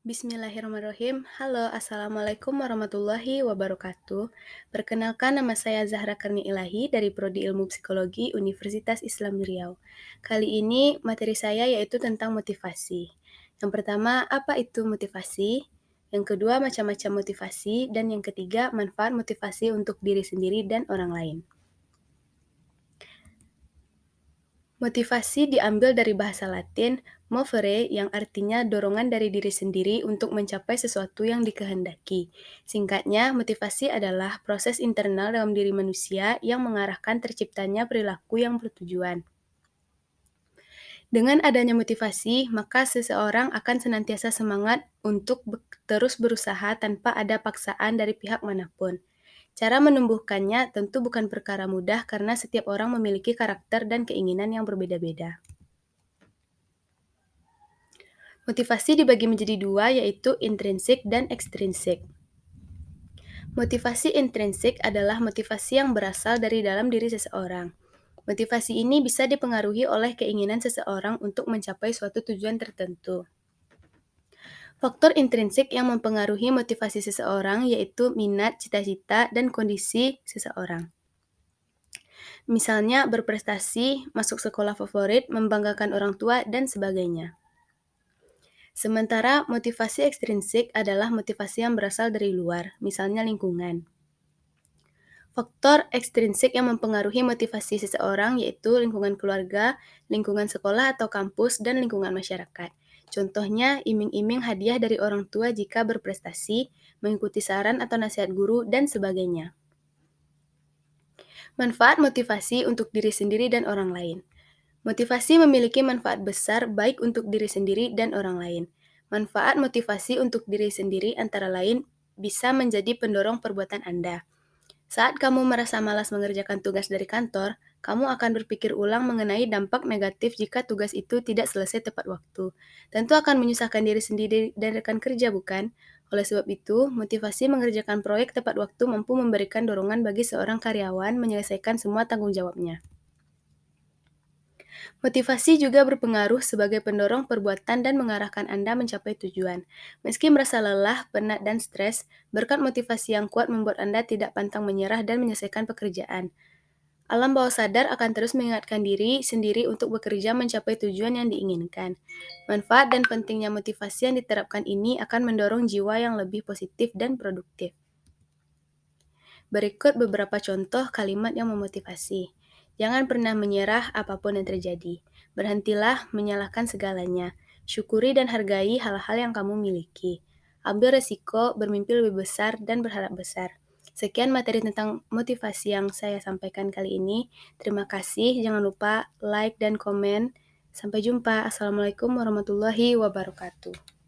Bismillahirrahmanirrahim. Halo, Assalamualaikum warahmatullahi wabarakatuh. Perkenalkan nama saya Zahra Karni Ilahi dari Prodi Ilmu Psikologi Universitas Islam Riau. Kali ini materi saya yaitu tentang motivasi. Yang pertama, apa itu motivasi? Yang kedua, macam-macam motivasi. Dan yang ketiga, manfaat motivasi untuk diri sendiri dan orang lain. Motivasi diambil dari bahasa Latin movere yang artinya dorongan dari diri sendiri untuk mencapai sesuatu yang dikehendaki. Singkatnya, motivasi adalah proses internal dalam diri manusia yang mengarahkan terciptanya perilaku yang bertujuan. Dengan adanya motivasi, maka seseorang akan senantiasa semangat untuk terus berusaha tanpa ada paksaan dari pihak mana pun. Cara menumbuhkannya tentu bukan perkara mudah karena setiap orang memiliki karakter dan keinginan yang berbeda-beda. Motivasi dibagi menjadi dua, yaitu intrinsik dan ekstrinsik. Motivasi intrinsik adalah motivasi yang berasal dari dalam diri seseorang. Motivasi ini bisa dipengaruhi oleh keinginan seseorang untuk mencapai suatu tujuan tertentu. Faktor intrinsik yang mempengaruhi motivasi seseorang yaitu minat, cita-cita, dan kondisi seseorang. Misalnya berprestasi, masuk sekolah favorit, membanggakan orang tua, dan sebagainya. Sementara motivasi ekstrinsik adalah motivasi yang berasal dari luar, misalnya lingkungan. Faktor ekstrinsik yang mempengaruhi motivasi seseorang yaitu lingkungan keluarga, lingkungan sekolah atau kampus, dan lingkungan masyarakat. Contohnya, iming-iming hadiah dari orang tua jika berprestasi, mengikuti saran atau nasihat guru, dan sebagainya. Manfaat motivasi untuk diri sendiri dan orang lain. Motivasi memiliki manfaat besar baik untuk diri sendiri dan orang lain. Manfaat motivasi untuk diri sendiri antara lain bisa menjadi pendorong perbuatan Anda. Saat kamu merasa malas mengerjakan tugas dari kantor, kamu akan berpikir ulang mengenai dampak negatif jika tugas itu tidak selesai tepat waktu. Tentu akan menyusahkan diri sendiri dan rekan kerja, bukan? Oleh sebab itu, motivasi mengerjakan proyek tepat waktu mampu memberikan dorongan bagi seorang karyawan menyelesaikan semua tanggung jawabnya. Motivasi juga berpengaruh sebagai pendorong perbuatan dan mengarahkan Anda mencapai tujuan. Meski merasa lelah, penat, dan stres, berkat motivasi yang kuat membuat Anda tidak pantang menyerah dan menyelesaikan pekerjaan. Alam bawah sadar akan terus mengingatkan diri sendiri untuk bekerja mencapai tujuan yang diinginkan. Manfaat dan pentingnya motivasi yang diterapkan ini akan mendorong jiwa yang lebih positif dan produktif. Berikut beberapa contoh kalimat yang memotivasi. Jangan pernah menyerah apa pun yang terjadi. Berhentilah menyalahkan segalanya. Syukuri dan hargai hal-hal yang kamu miliki. Ambil resiko, bermimpi lebih besar, dan berharap besar. Sekian materi tentang motivasi yang saya sampaikan kali ini. Terima kasih. Jangan lupa like dan komen. Sampai jumpa. Assalamualaikum warahmatullahi wabarakatuh.